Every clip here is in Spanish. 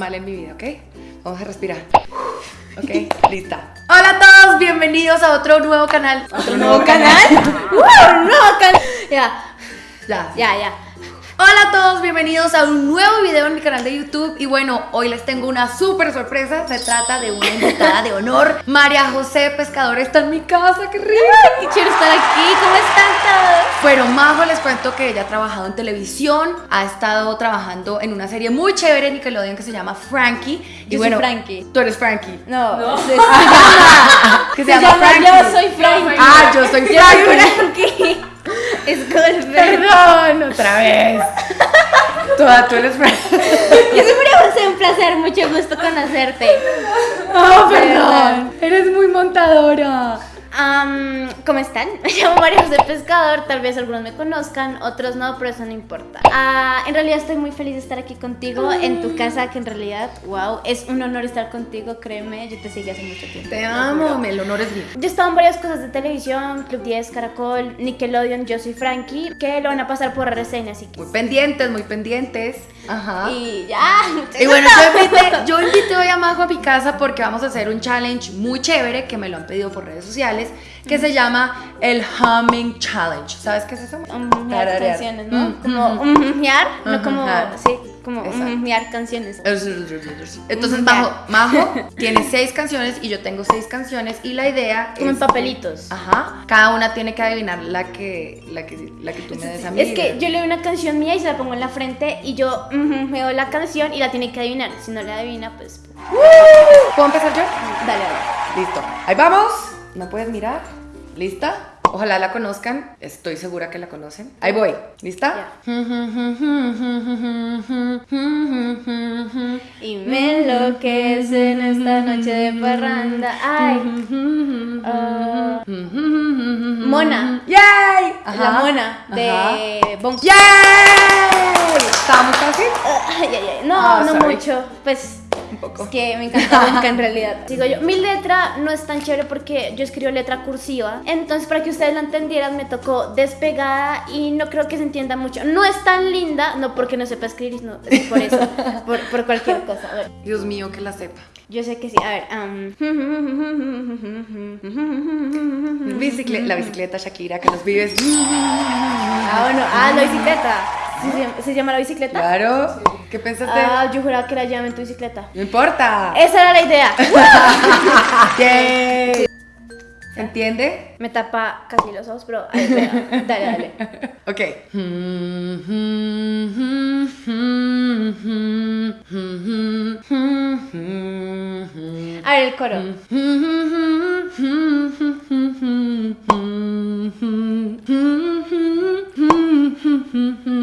normal en mi vida, ¿ok? Vamos a respirar. Ok, lista. Hola a todos, bienvenidos a otro nuevo canal. ¿Otro nuevo canal? ¡Wow! ¡Nuevo canal! Ya, Ya. ya, ya. Hola a todos, bienvenidos a un nuevo video en mi canal de YouTube y bueno, hoy les tengo una súper sorpresa, se trata de una invitada de honor, María José Pescador está en mi casa, qué rico. Qué chévere estar aquí. ¿Cómo están todos? Bueno, Majo les cuento que ella ha trabajado en televisión, ha estado trabajando en una serie muy chévere en Nickelodeon que se llama Frankie. Y Yo soy bueno, Frankie. Tú eres Frankie. No, Se, se llama. Que se llama Frankie. Yo soy Frankie. Ah, yo soy Yo soy Frankie. Perdón, otra vez. Toda tú eres. Yo María José, un placer, mucho gusto conocerte. Oh, perdón. Eres muy montadora. Am, ¿Cómo están? Me llamo María José Pescador, tal vez algunos me conozcan, otros no, pero eso no importa. Ah, en realidad estoy muy feliz de estar aquí contigo, en tu casa, que en realidad, wow, es un honor estar contigo, créeme, yo te seguí hace mucho tiempo. Te amo, el honor es mío. Yo he estado en varias cosas de televisión, Club 10, Caracol, Nickelodeon, Yo Soy Frankie, que lo van a pasar por reseña, así que... Muy pendientes, muy pendientes. Ajá. Y ya. Y bueno, yo invité, yo invité hoy a Majo a mi casa porque vamos a hacer un challenge muy chévere que me lo han pedido por redes sociales que se llama el Humming Challenge. ¿Sabes qué es eso? Canciones, ¿no? Mm, Como humear, no como, sí, como Exacto. humear canciones. Entonces. Majo, Majo tiene seis canciones y yo tengo seis canciones y la idea Como en papelitos. Ajá. Cada una tiene que adivinar la que la que la que tú me des a mí. Es que yo leo una canción mía y se la pongo en la frente y yo ujú, veo la canción y la tiene que adivinar. Si no la adivina, pues ¿Puedo empezar yo? dale, dale. Listo. Ahí vamos. ¿Me puedes mirar? ¿Lista? Ojalá la conozcan. Estoy segura que la conocen. Ahí voy. ¿Lista? Y me enloquece en esta noche de parranda. Ay, ah, Mona. ¡Yay! la mona de Bon ¡Yay! ¿Estaba muy fácil? Ay, ay, ay. No, Ah, no sorry. mucho. Pues poco. es que me encanta en realidad. Digo yo, mi letra no es tan chévere porque yo escribo letra cursiva. Entonces, para que ustedes la entendieran, me tocó despegada y no creo que se entienda mucho. No es tan linda, no porque no sepa escribir, no, es por eso, por, por cualquier cosa. A ver, Dios mío, que la sepa. yo sé que sí. A ver, am. Bicicle- la bicicleta Shakira que nos vives. Ah, bueno, ah, la bicicleta. ¿Sí se, llama, ¿se llama la bicicleta? Claro. ¿Qué pensaste? Ah, yo juraba que era llame en tu bicicleta. No importa. Esa era la idea. Yay. ¿Se entiende? Me tapa casi los ojos, pero ahí, dale, dale. Ok. A ver, el coro.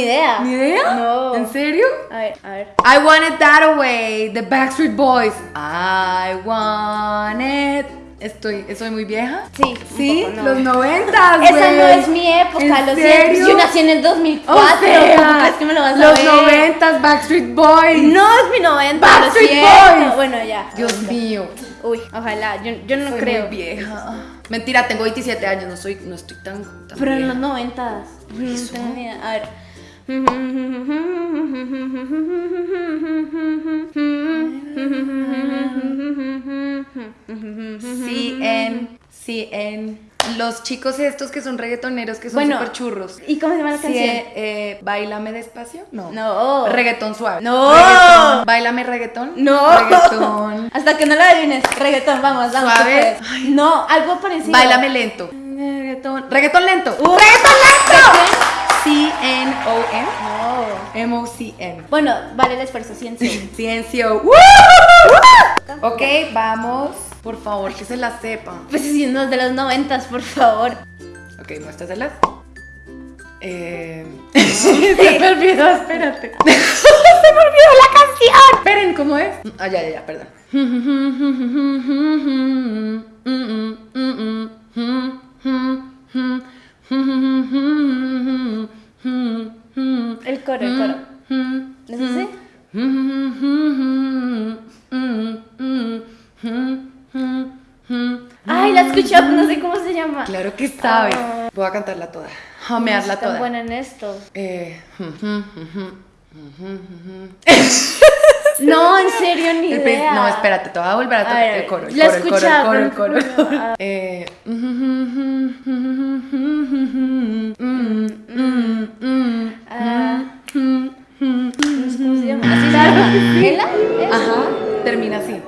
ni idea. ¿Ni idea? No. ¿En serio? A ver, a ver. I want it that way, the Backstreet Boys. I want it. Estoy, ¿Estoy muy vieja? Sí, Sí, poco, no. los noventas, Esa güey. no es mi época, ¿En lo siento. Yo nací en el 2004. O sea, ¿Cómo crees que me lo vas a los ver? noventas, Backstreet Boys. No es mi 90, lo Backstreet. Boys. Bueno, ya. Dios mío. Uy, ojalá, yo, yo no soy creo. muy vieja. Mentira, tengo 27 años, no soy, no estoy tan, tan Pero en los noventas. No eso? tengo ni idea. A ver. CN, CN. Los chicos estos que son reggaetoneros, que son Bueno, súper churros. ¿Y cómo se llama la Sí, canción? eh, Bailame despacio. No. No. Reggaetón suave. No. Reggaetón. Bailame reggaetón. No. Reggaetón. Hasta que no la adivines. Reggaetón, vamos, vamos. Suave. puedes. No, algo parecido. Bailame lento. Reggaetón. Reggaetón lento. Uh, ¡Reggaetón lento! C-N-O-N. No. M-O-C-N. Bueno, vale el esfuerzo, ciencia. Ciencio. Ok, vamos. Por favor, que se la sepan. Pues si no es de los noventas, por favor. Ok, muéstraselas. Eh... Se me olvidó, espérate. Se me olvidó la canción. Esperen, ¿cómo es? Ah, ya, ya, ya, perdón. El coro, el coro. ¿No es? Ay, la escuchado, no sé cómo se llama. Claro que sabes. Ah. Voy a cantarla toda. No Jamearla tan toda. buena en esto. Eh, No, en serio, ni el idea. No, espérate, te voy a volver a tocar el coro. El la coro, el coro, el escuchaba, coro, el. Eh, Ah. Cómo se llama. ¿Así se llama? ¿Ela? Ajá, termina así.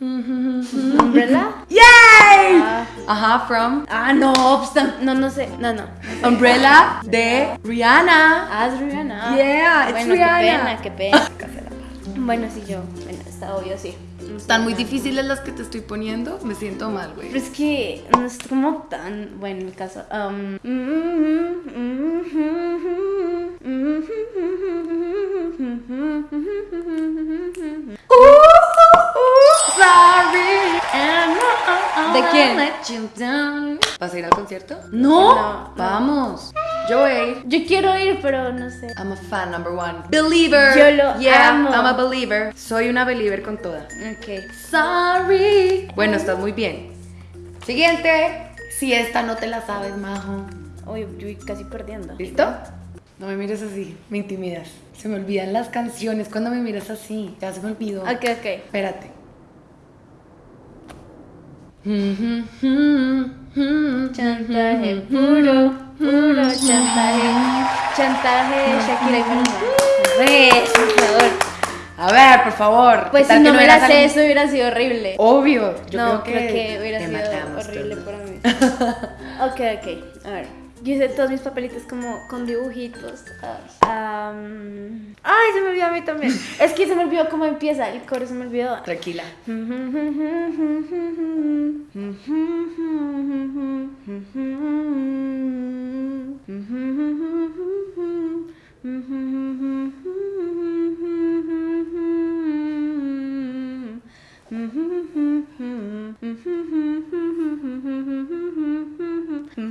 ¿Umbrella? ¡Yay! Ah. Ajá, from Ah, no, pues, no, no sé. No, no. Umbrella de Rihanna. Ah, es Rihanna. Yeah, it's bueno, Rihanna. qué pena, qué pena. Bueno, sí, yo. Bueno, está obvio, sí. Están muy difíciles las que te estoy poniendo. Me siento mal, güey. Pero es que no es como tan. Bueno, en mi caso. um, ¿De quién? ¿Vas a ir al concierto? No. No. Vamos. Yo voy a ir. Yo quiero ir, pero no sé. I'm a fan number one. Believer. Yo lo yeah, amo. I'm a believer. Soy una believer con toda. Ok. Sorry. Bueno, estás muy bien. Siguiente. Si esta no te la sabes, majo. Uy, yo voy casi perdiendo. ¿Listo? No me mires así, me intimidas. Se me olvidan las canciones cuando me miras así. Ya se me olvidó. Ok, ok. Espérate. Chantaje puro, puro chantaje. Chantaje, Shakira y por favor. A ver, por favor. Pues ¿qué si no que hubiera salido? eso hubiera sido horrible. Obvio. Yo no, creo que, hubiera te sido horrible todo. para mí. ok, ok. A ver. Yo hice todos mis papelitos como con dibujitos. Ah, Ay, se me olvidó a mí también. es que se me olvidó cómo empieza. El coro se me olvidó. Tranquila.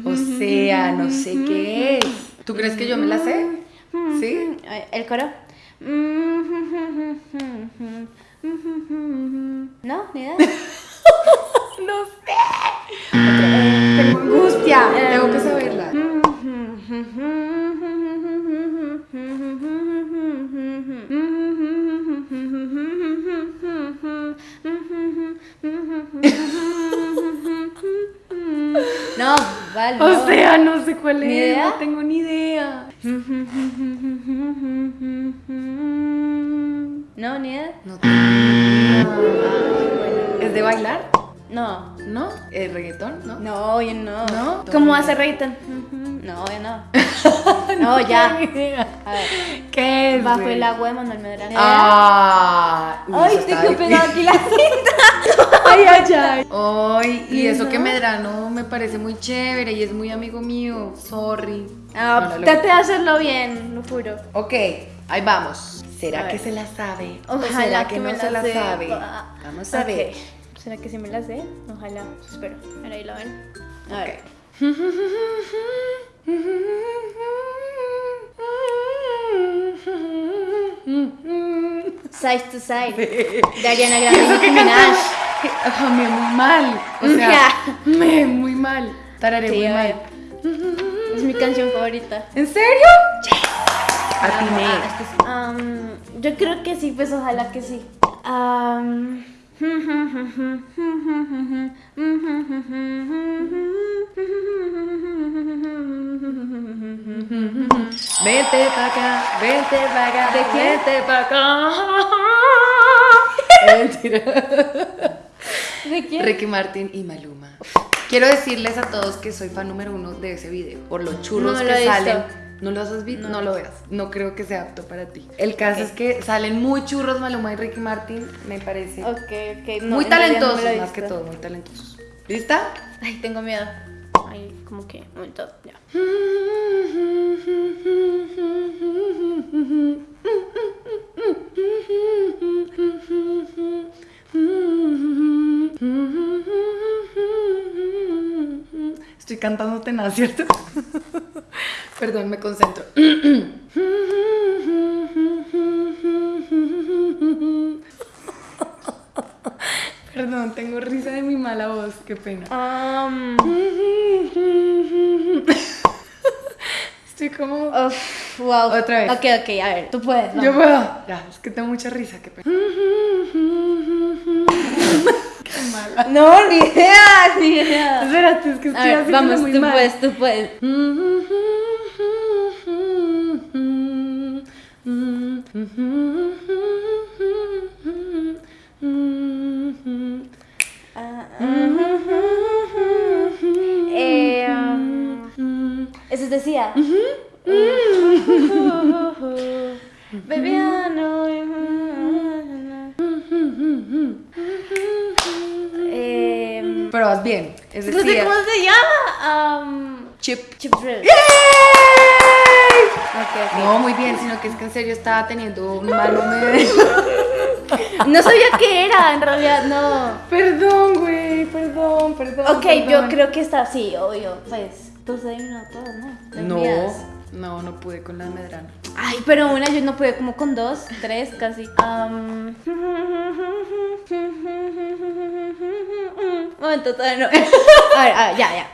O sea, no sé qué es. ¿Tú crees que yo me la sé? ¿Sí? El coro. No, ni idea. No sé. Tengo angustia. Tengo que saberla. O no. sea, no sé cuál ¿Ni es. idea? No tengo ni idea. No, ni idea. No tengo ni idea. Bueno, ¿Es de bailar? no. ¿No? ¿Es reggaetón? ¿No? No, oye, no. ¿No? ¿Cómo hace reggaeton? No, oye, no. No, ya. A ver. ¿Qué es? Bajo güey? el agua de Manuel Medrano. Ah, Ay, difícil. pegado aquí la cinta. Ay, ay, ay. Ay, y eso Ajá. que Medrano me parece muy chévere y es muy amigo mío. Sorry. Ah, No, no lo- trate de hacerlo bien, lo juro. Ok, ahí vamos. ¿Será que se la sabe? ¿O Ojalá será que, que no se la sabe? Vamos a ver. ¿Será que sí me la sé? Ojalá. Espero. Mira, ahí la ven. A ver. Side to side. De Ariana Grande y Minaj. Ajá, me muy mal. O sea, me muy mal. Tararé Sí, muy mal. Es mi canción favorita. ¿En serio? Atiné. Ah, este es- am, yo creo que sí, pues ojalá que sí. Am, Vente pa' acá, vente pa' acá. ¿De quién? Vente pa' acá. Mentira. ¿De quién? Ricky Martin y Maluma. Quiero decirles a todos que soy fan número uno de ese video. Por los churros No que salen. ¿No los has visto? No. lo veas. No creo que sea apto para ti. El caso es que salen muy churros Maluma y Ricky Martin, me parece. Ok, ok. no, muy no talentosos, lo más que todo, muy talentosos. ¿Lista? Ay, tengo miedo. Ay, como que, un momento, ya. Estoy cantando tenaz, ¿cierto? Perdón, me concentro. Perdón, tengo risa de mi mala voz, qué pena. Um, Estoy como... wow. Otra vez. Ok, ok, a ver, tú puedes. Yo vamos. puedo. Ya, es que tengo mucha risa, qué pena. qué mala. No, ni idea, ni idea. Espérate, es que A estoy ver, haciendo vamos, muy tú mal. puedes, tú puedes. Eh, um, decía. Baby, I know Eh, Pero vas bien. Es no decir, sé cómo se llama. Um, chip. chip drill. No, muy bien, sino que es que en serio estaba teniendo un mal. No sabía qué era, en realidad, no. perdón, güey, perdón, perdón. Ok, perdón. yo creo que está, sí, obvio. Pues, todas, ¿no? No, no, no pude con la de Medrano. Ay, pero una yo no pude como con dos, tres casi. Um... Momento, todavía no. A ver, a ver, ya, ya.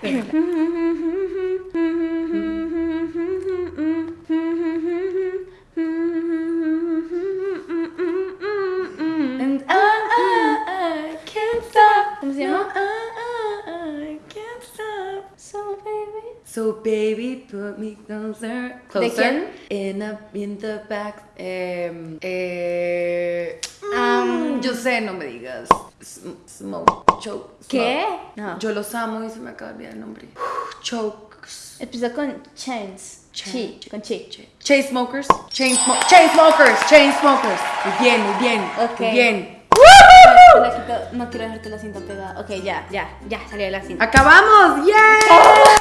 Baby, put me closer. ¿De Closer. In, a, in the back. Eh, eh, Um, mm, yo sé, no me digas. Sm- Smoke. Choke. ¿Qué? No. Yo los amo y se me acaba de olvidar el nombre. Chokes. Empieza con chance. Chi, con chi. Chain smokers. Chain, smo chain smokers. Chain smokers. Muy bien, muy bien. Ok. Muy bien. Quito, no quiero dejarte la cinta pegada. Ok, ya, ya, ya salió la cinta. ¡Acabamos! ¡Yay!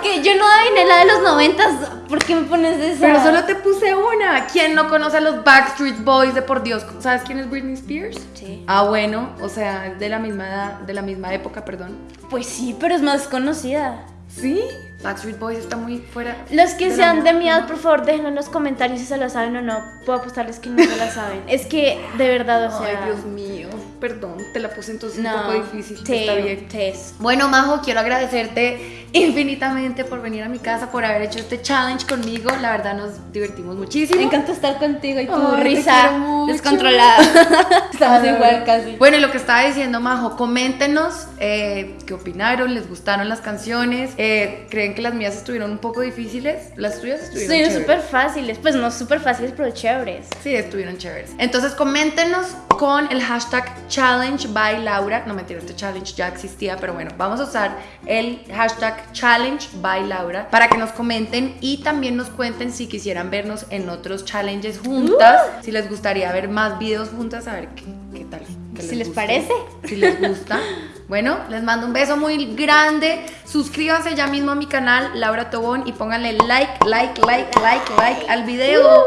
Ok, yo no adiviné la de los noventas. ¿Por qué me pones esa? Pero solo te puse una. ¿Quién no conoce a los Backstreet Boys de por Dios? ¿Sabes quién es Britney Spears? Sí. Ah, bueno, o sea, es de la misma edad, de la misma época, perdón. Pues sí, pero es más conocida. ¿Sí? Backstreet Boys está muy fuera. Los que de sean de mi edad, por favor, déjenlo en los comentarios si se la saben o no. Puedo apostarles que no se la saben. Es que, de verdad, o sea... Ay, Dios mío. Perdón, te la puse entonces no, un poco difícil. te- Está bien. te- Bueno, Majo, quiero agradecerte infinitamente por venir a mi casa, por haber hecho este challenge conmigo. La verdad nos divertimos muchísimo. Me encanta estar contigo y tu te risa descontrolada. Estamos igual casi. Bueno, y lo que estaba diciendo Majo, coméntenos eh, qué opinaron, les gustaron las canciones, eh, creen que las mías estuvieron un poco difíciles, las tuyas estuvieron súper fáciles. Pues no súper fáciles, pero chéveres. Sí, estuvieron chéveres. Entonces coméntenos con el hashtag challenge by Laura. No mentira, este challenge ya existía, pero bueno, vamos a usar el hashtag challenge by Laura para que nos comenten y también nos cuenten si quisieran vernos en otros challenges juntas, si les gustaría ver más videos juntas, a ver qué, qué tal. qué Si les parece. Si les gusta. Bueno, les mando un beso muy grande. Suscríbanse ya mismo a mi canal, Laura Tobón, y pónganle like, like, like, like, like al video.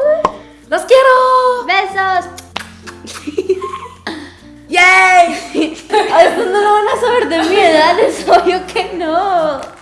¡Los quiero! ¡Besos! ¡Yay! A estos no lo van a saber de mi edad, es obvio que no.